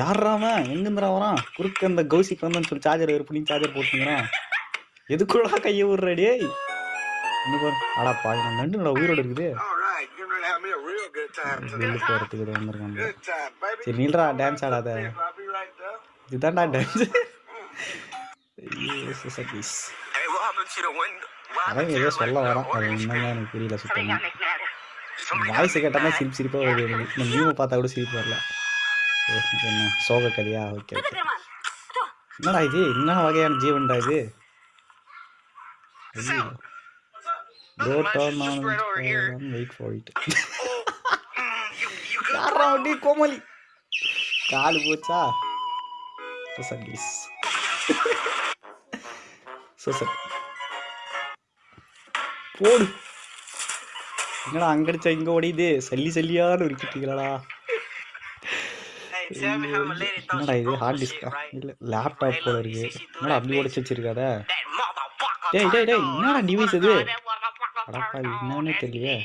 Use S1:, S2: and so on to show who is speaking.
S1: யாராம எங்கிருந்துடா வரான்? குறுக்க அந்த கௌசிக்கு வந்தேன்னு சொல்லி சார்ஜர் வேறு பண்ணி சார்ஜர் போட்டுங்கிறான் எதுக்குள்ளா கையை விடுற இன்னும் அடா பாய் நான் நண்டுடா உயிரோட இருக்குது. வெளில போகிறதுக்கு இது வந்திருக்காங்க. சரி நில்றா டான்ஸ் ஆடாத. இதுதான்டா டான்ஸ் சதீஷ் அவன் ஏதோ சொல்ல வரான். அது என்னங்க எனக்கு புரியல சுத்தமா.
S2: Somebody
S1: வாய்ஸ் கேட்டால் சிரிப்பு சிரிப்பாக வருது. எனக்கு இந்த மீமை பார்த்தா கூட சிரிப்பு வரல. என்ன சோக கதையா ஓகே ஓகே என்னடா இது என்ன வகையான ஜீவன்டா இது for it. யாரா அப்படி கோமலி காலு போச்சா சூசர் போடு என்னடா அங்க அடிச்சா இங்க ஓடியுது சல்லி சல்லியான்னு
S3: Hey,
S1: என்னடா இது? ஹார்ட் டிஸ்கா? இல்ல லேப்டாப் போல இருக்கு. என்னடா அப்படி உடச்சு வச்சிருக்காத. டேய் டேய் டேய் என்னடா டிவைஸ் இது? அடப்பா என்னன்னே தெரியலையே.